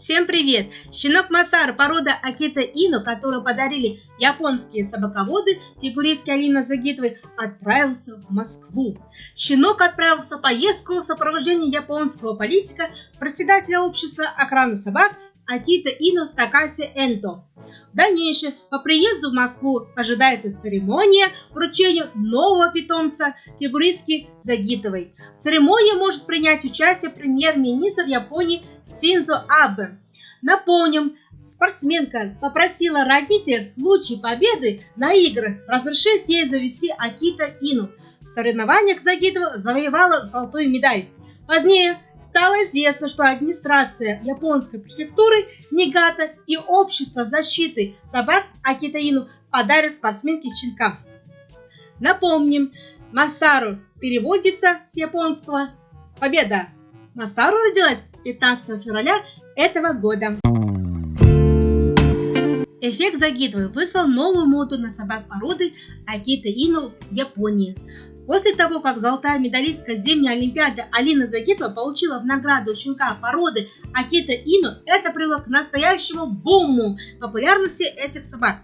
Всем привет! Щенок Масар, порода Акита Ину, которую подарили японские собаководы, фигуристки Алина Загитовой, отправился в Москву. Щенок отправился в поездку в сопровождении японского политика, председателя общества охраны собак Акита Ину Такаси Энто. В дальнейшем по приезду в Москву ожидается церемония вручения нового питомца фигуристки Загитовой. В церемонии может принять участие премьер-министр Японии Синзо Абе. Напомним, спортсменка попросила родителей в случае победы на играх разрешить ей завести Акита Ину. В соревнованиях Загитова завоевала золотую медаль. Позднее стало известно, что администрация японской префектуры Нигата и общество защиты собак Акитаину подарят спортсменке щенка. Напомним, Масару переводится с японского «Победа». Масару родилась 15 февраля этого года. Эффект Загитовой выслал новую моду на собак породы Акита Ину в Японии. После того, как золотая медалистка зимней олимпиады Алина Загитова получила в награду щенка породы Акита Ину, это привело к настоящему буму популярности этих собак.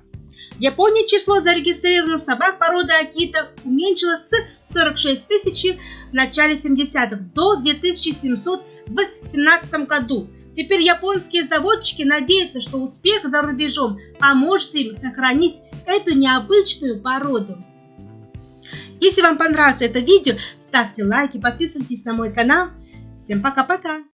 В Японии число зарегистрированных собак породы Акита уменьшилось с 46 тысяч в начале 70-х до 2700 в 2017 году. Теперь японские заводчики надеются, что успех за рубежом поможет им сохранить эту необычную породу. Если вам понравилось это видео, ставьте лайки, подписывайтесь на мой канал. Всем пока-пока!